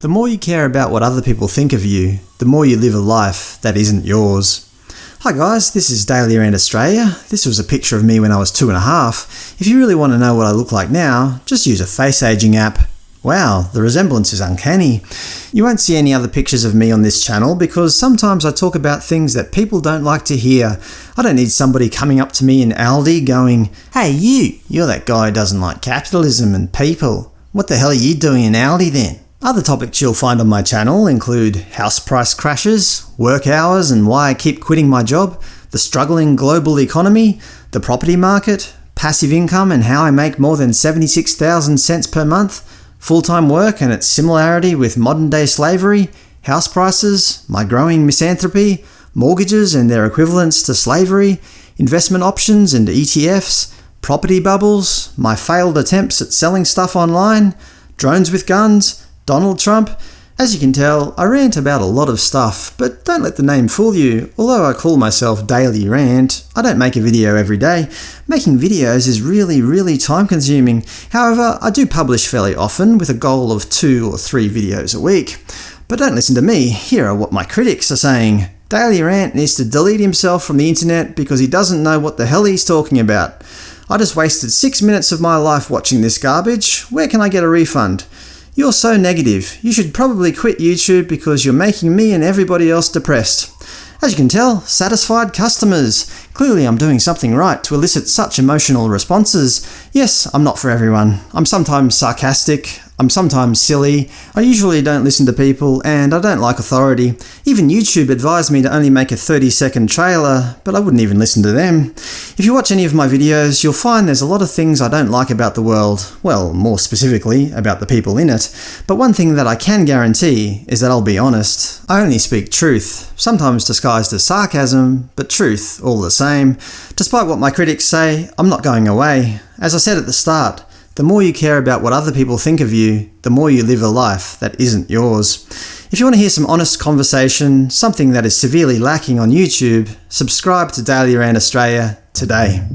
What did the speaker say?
The more you care about what other people think of you, the more you live a life that isn't yours. Hi guys, this is Daily Rant Australia. This was a picture of me when I was two and a half. If you really want to know what I look like now, just use a face aging app. Wow, the resemblance is uncanny. You won't see any other pictures of me on this channel because sometimes I talk about things that people don't like to hear. I don't need somebody coming up to me in Aldi going, Hey you, you're that guy who doesn't like capitalism and people. What the hell are you doing in Aldi then? Other topics you'll find on my channel include house price crashes, work hours and why I keep quitting my job, the struggling global economy, the property market, passive income and how I make more than 76,000 cents per month, full-time work and its similarity with modern-day slavery, house prices, my growing misanthropy, mortgages and their equivalents to slavery, investment options and ETFs, property bubbles, my failed attempts at selling stuff online, drones with guns, Donald Trump? As you can tell, I rant about a lot of stuff, but don't let the name fool you. Although I call myself Daily Rant, I don't make a video every day. Making videos is really, really time consuming. However, I do publish fairly often with a goal of two or three videos a week. But don't listen to me, here are what my critics are saying. Daily Rant needs to delete himself from the internet because he doesn't know what the hell he's talking about. I just wasted six minutes of my life watching this garbage. Where can I get a refund? You're so negative. You should probably quit YouTube because you're making me and everybody else depressed. As you can tell, satisfied customers. Clearly I'm doing something right to elicit such emotional responses. Yes, I'm not for everyone. I'm sometimes sarcastic, I'm sometimes silly, I usually don't listen to people, and I don't like authority. Even YouTube advised me to only make a 30 second trailer, but I wouldn't even listen to them. If you watch any of my videos, you'll find there's a lot of things I don't like about the world, well, more specifically, about the people in it. But one thing that I can guarantee is that I'll be honest. I only speak truth, sometimes disguised as sarcasm, but truth all the same. Despite what my critics say, I'm not going away. As I said at the start, the more you care about what other people think of you, the more you live a life that isn't yours. If you want to hear some honest conversation, something that is severely lacking on YouTube, subscribe to Daily Rant Australia today.